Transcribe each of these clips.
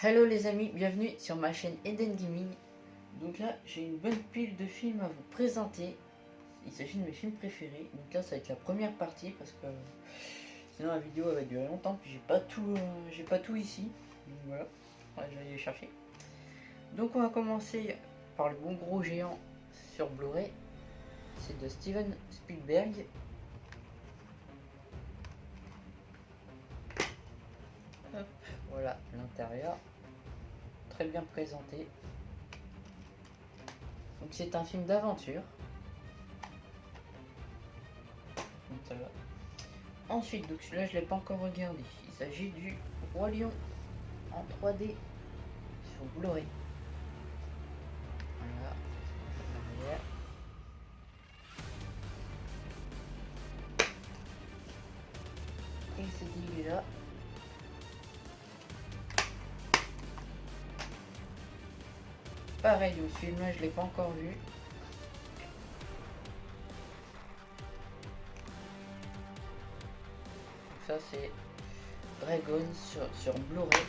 Hello les amis, bienvenue sur ma chaîne Eden Gaming. Donc là, j'ai une bonne pile de films à vous présenter. Il s'agit de mes films préférés. Donc là, ça va être la première partie parce que sinon la vidéo va durer longtemps. Puis j'ai pas tout, euh, j'ai pas ici. Donc voilà, ouais, j'allais les chercher. Donc on va commencer par le bon gros géant sur Blu-ray. C'est de Steven Spielberg. Voilà l'intérieur. Très bien présenté. Donc c'est un film d'aventure. Ensuite, donc celui-là je l'ai pas encore regardé. Il s'agit du Roi Lion en 3D sur Blu-ray. Et c'est là. Pareil, le film je l'ai pas encore vu. Ça c'est Dragon sur, sur Blu-ray.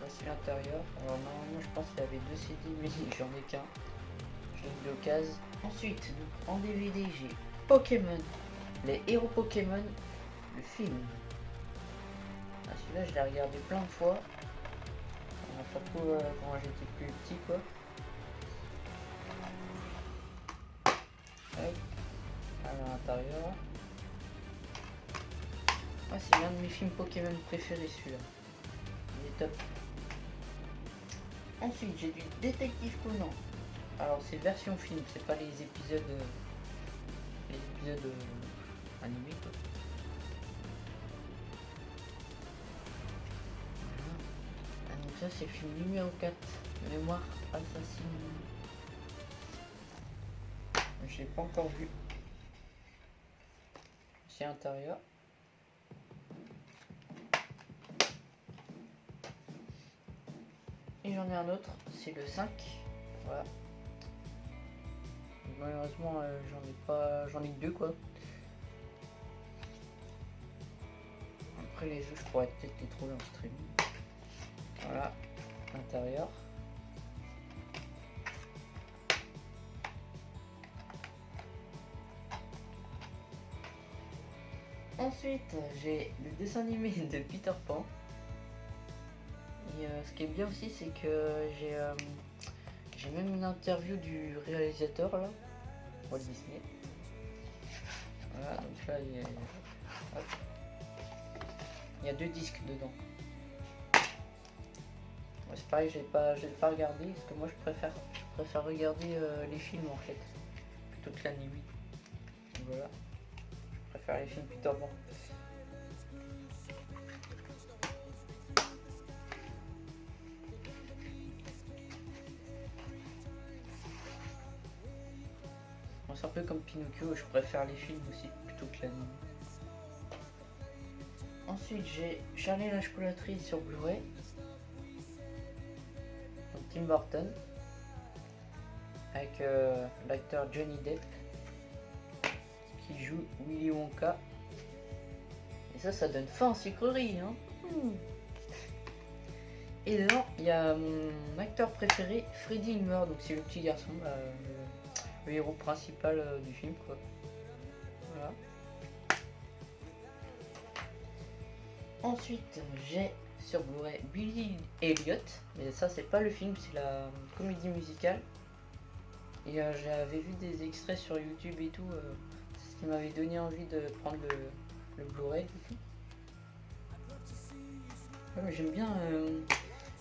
Voici l'intérieur. Alors normalement je pense qu'il y avait deux CD mais j'en ai qu'un. Je l'ai eu d'occasion. Ensuite, en DVD j'ai Pokémon. Les héros Pokémon. Le film. Ah, Celui-là je l'ai regardé plein de fois. Surtout euh, quand j'étais plus petit quoi. Ah, c'est l'un de mes films Pokémon préférés celui-là. Il est top. Ensuite, j'ai du Détective Conan. Alors, c'est version film, c'est pas les épisodes. euh, les épisodes euh, animés. Ah, donc, ça, c'est film numéro 4. Mémoire assassine. Je l'ai pas encore vu. Intérieur. Et j'en ai un autre, c'est le 5. Voilà. Malheureusement, euh, j'en ai pas. J'en ai deux quoi. Après les autres, je pourrais peut-être les trouver en stream. Voilà, l'intérieur. Ensuite, j'ai le dessin animé de Peter Pan. Et euh, ce qui est bien aussi, c'est que j'ai euh, j'ai même une interview du réalisateur là, Walt Disney. Voilà, donc là il y a. Il y a deux disques dedans. C'est pareil, je l'ai pas, pas regardé parce que moi je préfère, préfère regarder euh, les films en fait plutôt que l'anime. Voilà, préfère les films Pan. Bon, C'est un peu comme Pinocchio, je préfère les films aussi plutôt que l'anime. Ensuite, j'ai Charlie la chocolaterie sur Blu-ray. Tim Burton. Avec euh, l'acteur Johnny Depp. Joue Willy Wonka. Et ça, ça donne faim en sucrerie. Hein Hmm. Et dedans, il y a mon acteur préféré, Freddy Ilmer. Donc, c'est le petit garçon. bah, le- le héros principal euh, du film quoi. Voilà. Ensuite j'ai sur Blu-ray Billy Elliot, mais ça c'est pas le film, c'est la comédie musicale. Et euh, j'avais vu des extraits sur YouTube et tout, euh, qui m'avait donné envie de prendre le, le Blu-ray j'aime bien, euh,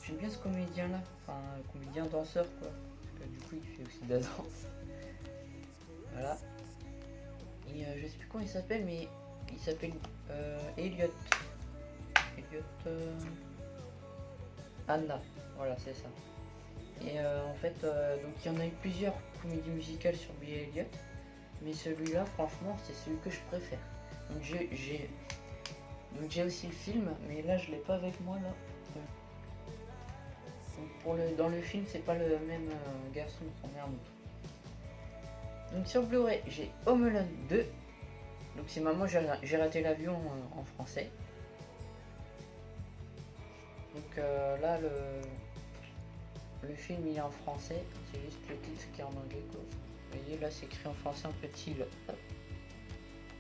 j'aime bien ce comédien là, enfin comédien danseur quoi. Parce que du coup il fait aussi de la danse. Voilà. Et euh, je sais plus comment il s'appelle, mais il s'appelle euh, Elliot. Elliot. euh, Anna. Voilà, c'est ça. Et euh, en fait, donc il y en a eu plusieurs comédies musicales sur Billy Elliot. Mais celui-là, franchement, c'est celui que je préfère. Donc j'ai. Donc j'ai aussi le film, mais là je l'ai pas avec moi là. Donc, pour le, dans le film, c'est pas le même euh, garçon, un autre. Donc sur Blu-ray, j'ai Home Alone 2. Donc c'est maman, j'ai raté l'avion euh, en français. Donc euh, là, le, le film il est en français, c'est juste le titre qui est en anglais. Vous voyez, là c'est écrit en français en petit. Là.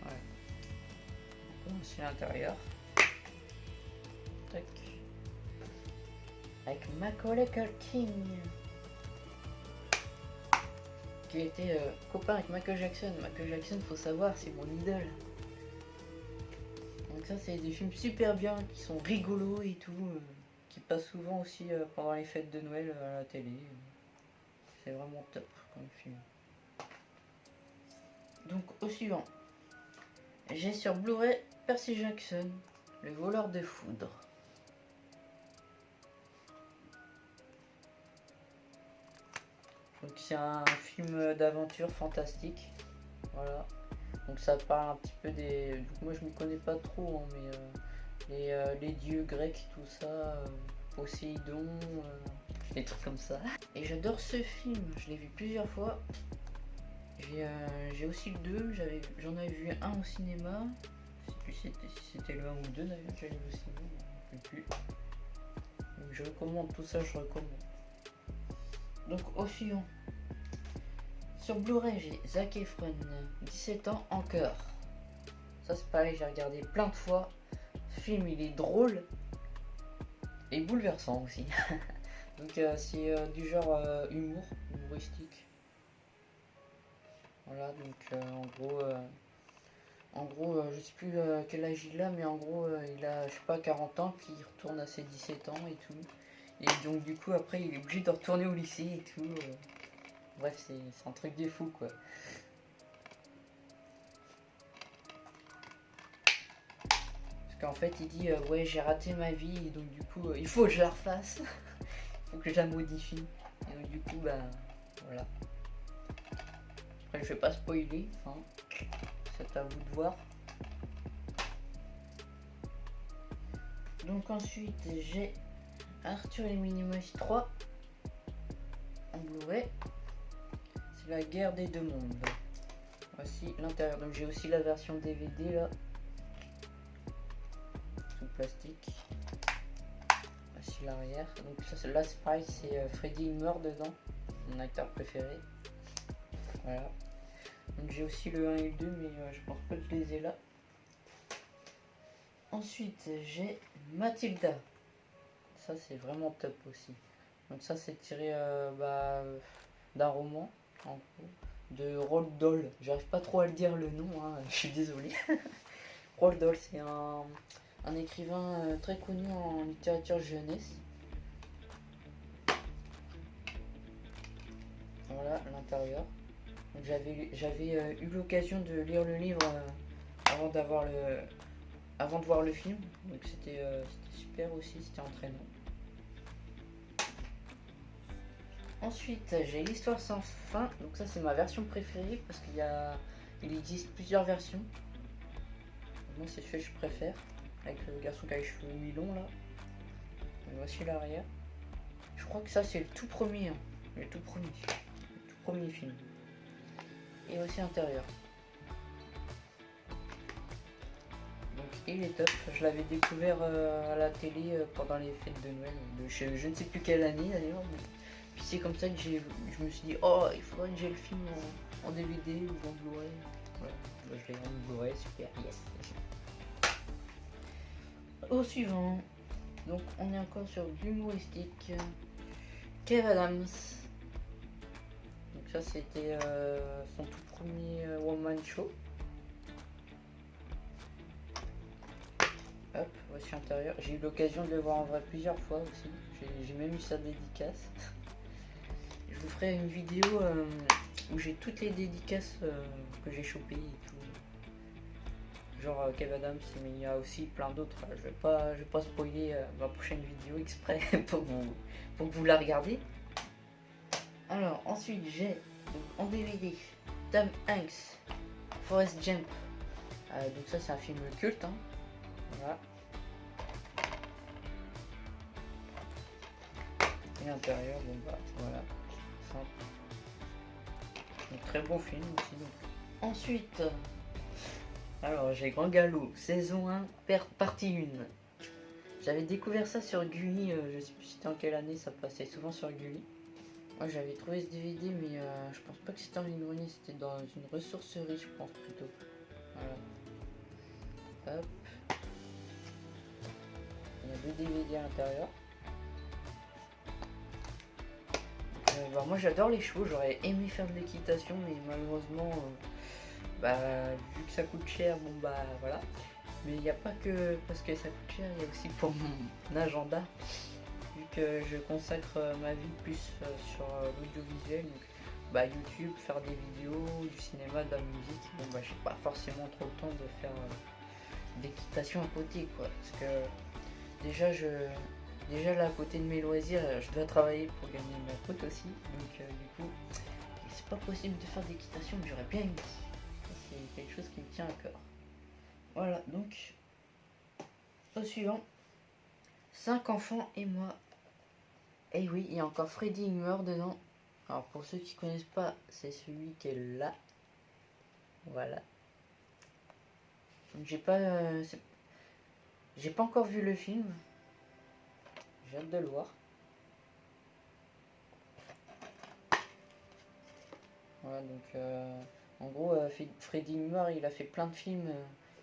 Voilà. Voici l'intérieur. Avec Macaulay Culkin. Qui était euh, copain avec Michael Jackson. Michael Jackson, faut savoir, c'est mon idole. Donc ça, c'est des films super bien, qui sont rigolos et tout. euh, qui passent souvent aussi euh, pendant les fêtes de Noël euh, à la télé. C'est vraiment top comme film. Donc au suivant. J'ai sur Blu-ray Percy Jackson, le voleur de foudre. Donc c'est un film d'aventure fantastique. Voilà. Donc ça parle un petit peu des. moi je m'y connais pas trop, hein, mais euh, les, euh, les dieux grecs, tout ça, euh, Poséidon, euh, des trucs comme ça. Et j'adore ce film, je l'ai vu plusieurs fois. J'ai euh, j'ai aussi le 2, j'avais- j'en avais vu un au cinéma. Je sais plus si c'était le 1 ou le 2 d'ailleurs, j'allais vu au cinéma, je me rappelle plus. Je recommande tout ça, je recommande. Donc au suivant. Sur Blu-ray, j'ai Zac Efron, 17 ans encore. Ça c'est pareil, j'ai regardé plein de fois. Ce film il est drôle et bouleversant aussi. Donc euh, c'est euh, du genre humour, humoristique. Voilà, donc euh, en gros, euh, en gros, euh, je sais plus quel âge il a, mais en gros, il a, je sais pas, 40 ans, puis il retourne à ses 17 ans et tout. Et donc du coup, après, il est obligé de retourner au lycée et tout. Bref, c'est un truc de fou, quoi. Parce qu'en fait, il dit, ouais, j'ai raté ma vie, et donc du coup, il faut que je la refasse. il faut que je la modifie. Et donc du coup, bah, voilà. Je vais pas spoiler, hein. c'est à vous de voir. Donc ensuite, j'ai Arthur et les Minimoys 3 en Blu-ray. C'est la guerre des deux mondes. Voici l'intérieur. Donc j'ai aussi la version DVD là. Sous plastique. Voici l'arrière. Donc ça, c'est- là c'est c'est euh, Freddy meurt dedans. Mon acteur préféré. Voilà. J'ai aussi le 1 et le 2 mais euh, je pense pas que je les ai là. Ensuite j'ai Mathilda. Ça c'est vraiment top aussi. Donc ça c'est tiré euh, bah, d'un roman de Roald Dahl. J'arrive pas trop à le dire le nom, hein, je suis désolé. Roald Dahl c'est un, un écrivain euh, très connu en littérature jeunesse. Voilà l'intérieur. J'avais euh, eu l'occasion de lire le livre euh, avant le avant de voir le film. Donc c'était euh, c'était super aussi, c'était entraînant. Ensuite, j'ai l'histoire sans fin. Donc ça c'est ma version préférée parce qu'il y a il existe plusieurs versions. Moi c'est celui que je préfère avec le garçon qui a les cheveux mi-longs là. Voici l'arrière. Je crois que ça c'est le tout premier, hein. le tout premier, le tout premier film. Et aussi l'intérieur. Donc il est top. Je l'avais découvert euh, à la télé euh, pendant les fêtes de Noël. De, je, je ne sais plus quelle année d'ailleurs. mais- Puis c'est comme ça que je me suis dit, oh, il faudrait que j'ai le film en, DVD ou en Blu-ray. Voilà. Je l'ai en Blu-ray, super, yes. Au suivant. Donc on est encore sur l'humoristique. Kev Adams. Ça c'était euh, son tout premier euh, one-man show. Hop, voici l'intérieur. J'ai eu l'occasion de le voir en vrai plusieurs fois aussi. J'ai- même eu sa dédicace. Je vous ferai une vidéo euh, où j'ai toutes les dédicaces que j'ai chopées et tout. Genre euh, Kev Adams, mais il y a aussi plein d'autres. Je vais pas, je vais pas spoiler ma prochaine vidéo exprès pour vous, pour que vous la regardez. Alors ensuite j'ai en DVD Tom Hanks, Forest Jump. Euh, donc ça c'est un film culte. hein. Voilà. Et l'intérieur, bon bah voilà, simple. Très bon film aussi. Ensuite, alors j'ai Grand Galop, saison 1, per- partie 1. J'avais découvert ça sur Gulli, euh, je sais plus c'était en quelle année, ça passait souvent sur Gulli. Moi j'avais trouvé ce DVD mais euh, je pense pas que c'était en ligne c'était dans une ressourcerie je pense plutôt. Voilà. Hop. Il y a deux DVD à l'intérieur. Euh, bah, moi j'adore les chevaux, j'aurais aimé faire de l'équitation mais malheureusement bah vu que ça coûte cher, bon bah voilà. Mais il n'y a pas que parce que ça coûte cher, il y a aussi pour mon agenda. Vu que je consacre euh, ma vie plus euh, sur euh, l'audiovisuel, bah, YouTube, faire des vidéos, du cinéma, de la musique, bon bah j'ai pas forcément trop le temps de faire d'équitation à côté quoi. Parce que déjà je déjà là à côté de mes loisirs je dois travailler pour gagner ma cote aussi. Donc du coup c'est pas possible de faire d'équitation mais j'aurais bien aimé. C'est quelque chose qui me tient à cœur. Voilà, donc, au suivant, 5 enfants et moi. Et oui, il y a encore Freddy meurt dedans. Alors, pour ceux qui connaissent pas, c'est celui qui est là. Voilà. J'ai pas... Euh, j'ai pas encore vu le film. J'ai hâte de le voir. Voilà, donc... Euh, en gros, euh, Freddy meurt, il a fait plein de films...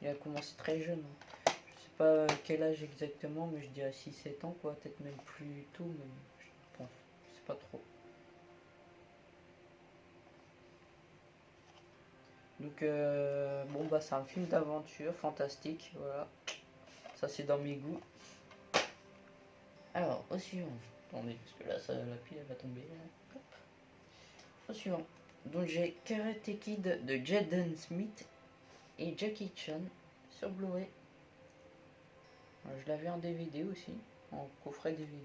Il a commencé très jeune. Hein. Je sais pas quel âge exactement, mais je dirais 6-7 ans, quoi. Peut-être même plus tôt, je pense. Je sais pas trop. Donc, euh, bon, bah, c'est un film d'aventure fantastique. Voilà. Ça, c'est dans mes goûts. Alors, au suivant. Attendez, parce que là, ça, la pile, elle va tomber. Au suivant. Donc, j'ai Karate Kid de Jaden Smith et Jackie Chan sur Blu-ray. Je l'avais en DVD aussi, en coffret DVD.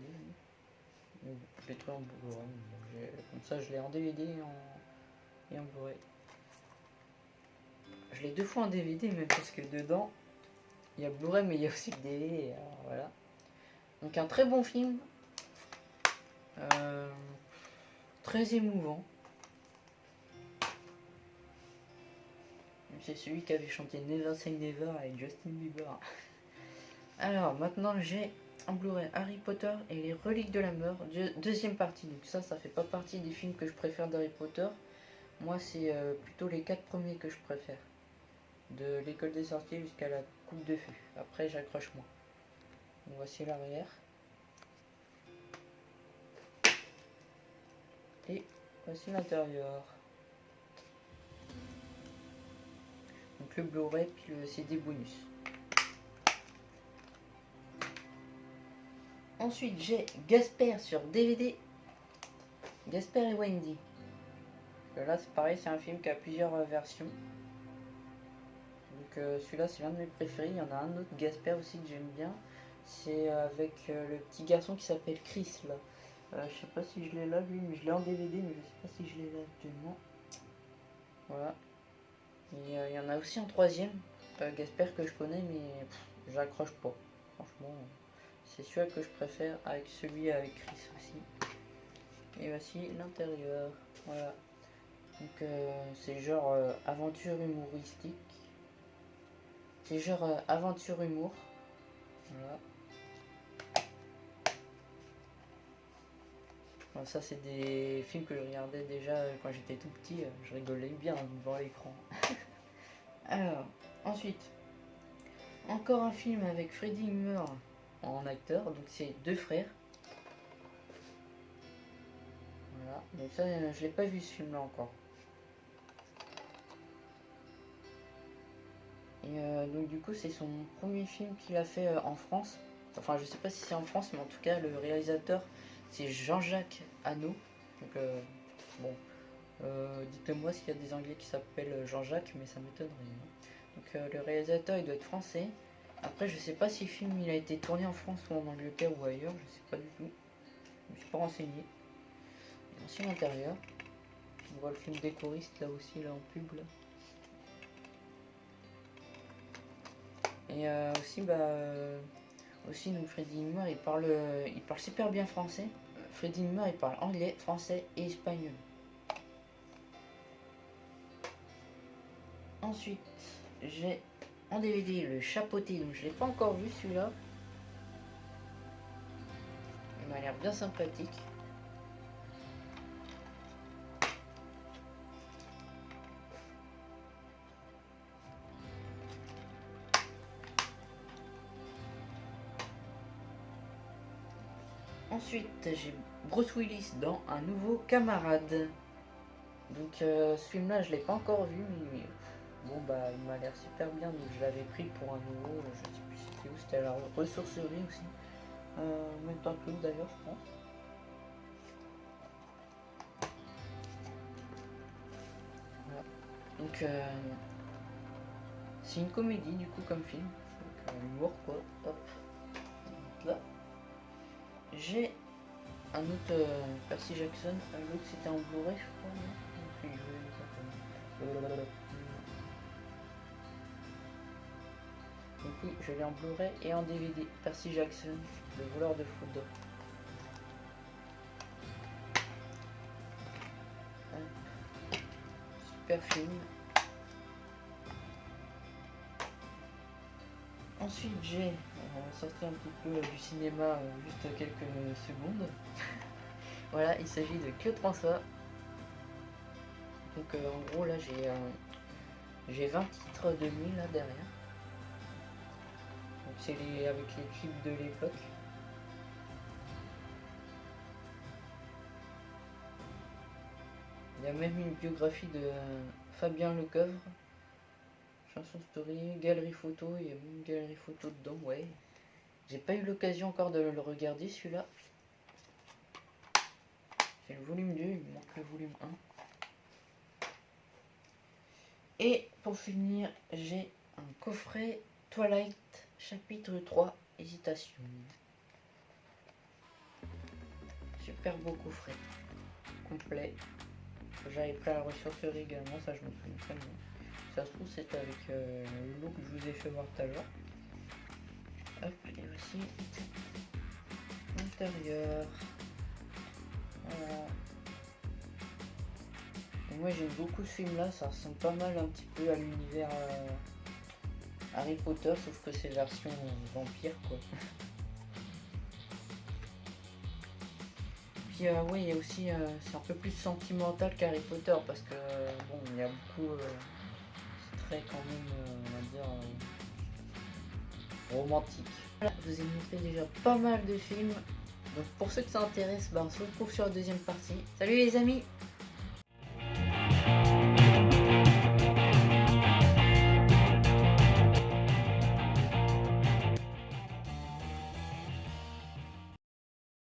Je l'ai trouvé en Blu-ray. Comme ça, je l'ai en DVD et en, et Blu-ray. Je l'ai deux fois en DVD, même parce que dedans, il y a Blu-ray, mais il y a aussi le DVD. voilà. Donc, un très bon film. Euh, très émouvant. c'est celui qui avait chanté Never Say Never avec Justin Bieber. Alors maintenant j'ai en Blu-ray Harry Potter et les reliques de la mort, deuxième partie. Donc ça, ça fait pas partie des films que je préfère d'Harry Potter. Moi, c'est euh, plutôt les quatre premiers que je préfère. De l'école des sorties jusqu'à la coupe de feu. Après, j'accroche moins. voici l'arrière. Et voici l'intérieur. donc le Blu-ray puis le CD bonus. Ensuite j'ai Gasper sur DVD. Gasper et Wendy. là c'est pareil, c'est un film qui a plusieurs euh, versions. Donc euh, celui-là c'est l'un de mes préférés. Il y en a un autre, Gasper aussi que j'aime bien. C'est euh, avec le petit garçon qui s'appelle Chris là. je sais pas si je l'ai là lui, mais je l'ai en DVD, mais je sais pas si je l'ai là actuellement. Voilà. Euh, il y en a aussi un troisième, euh, Gasper que je connais, mais j'accroche pas. Franchement, c'est celui que je préfère avec celui avec Chris aussi. Et voici l'intérieur. Voilà. Donc euh, c'est genre aventure humoristique. C'est genre aventure humour. Voilà. ça c'est des films que je regardais déjà quand j'étais tout petit, je rigolais bien devant l'écran. Alors, ensuite, encore un film avec Freddie Moore en acteur, donc c'est deux frères. Voilà, donc ça je l'ai pas vu ce film là encore. Et euh, donc du coup c'est son premier film qu'il a fait euh, en France. Enfin je sais pas si c'est en France mais en tout cas le réalisateur c'est Jean-Jacques Hano. Donc euh, bon, euh, dites-moi s'il y a des anglais qui s'appellent Jean-Jacques, mais ça m'étonnerait. Hein. Donc euh, le réalisateur il doit être français. Après je sais pas si le film il a été tourné en France ou en Angleterre ou ailleurs, je sais pas du tout. Je me suis pas renseigné. On voit le film décoriste là aussi là en pub Et euh, aussi bah aussi donc Freddy Nimmer il parle il parle super bien français. Freddy Nimmer il parle anglais, français et espagnol. Ensuite j'ai en DVD le chapeauté donc je l'ai pas encore vu celui-là. m'a l'air bien sympathique. Ensuite, j'ai Bruce Willis dans Un nouveau camarade. Donc euh, ce film-là, je l'ai pas encore vu, mais bah il m'a l'air super bien, donc je l'avais pris pour un nouveau. Je sais plus c'était où, c'était à la ressourcerie aussi. Euh, même temps que d'ailleurs, je pense. Voilà. Donc euh, c'est une comédie du coup comme film, donc euh, humour quoi. Hop. Là. J'ai un autre euh, Percy Jackson, l'autre c'était en Blu-ray je crois. Oui, je l'ai en Blu-ray et en DVD. Percy Jackson, le voleur de foudre. Hop. Super film. Ensuite, j'ai euh, sorti un petit peu du cinéma euh, juste quelques secondes. voilà, il s'agit de Claude François. Donc euh, en gros là j'ai j'ai 20 titres de nuit là derrière. C'est les avec les clips de l'époque. Il y a même une biographie de Fabien Lecoeuvre. Chanson story, galerie photo, il y a même une galerie photo dedans, ouais. J'ai pas eu l'occasion encore de le regarder celui-là. C'est le volume 2, il me manque le volume 1. Et pour finir, j'ai un coffret Twilight chapitre 3, hésitation. Super beau coffret. Complet. J'avais pris la ressourcerie également, ça je me souviens très bien. Ça se trouve c'est avec euh, le lot que je vous ai fait voir tout à l'heure. Hop, et voici l'intérieur. Voilà. Moi j'aime beaucoup ce film là, ça ressemble pas mal un petit peu à l'univers euh, Harry Potter, sauf que c'est version vampire quoi. Puis euh, oui, il y a aussi, euh, c'est un peu plus sentimental qu'Harry Potter parce que bon, il y a beaucoup, euh, c'est très quand même, on va dire, romantique. Voilà, je vous ai montré déjà pas mal de films. Donc pour ceux que ça intéresse, ben, on se retrouve sur la deuxième partie. Salut les amis